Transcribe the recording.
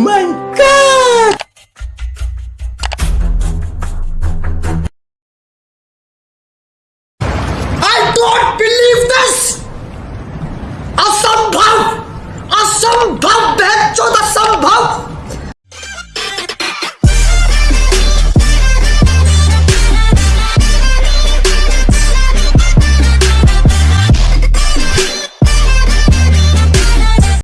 my god! I don't believe this! Asambhav! Asambhav! बहन चौदह Asambhav!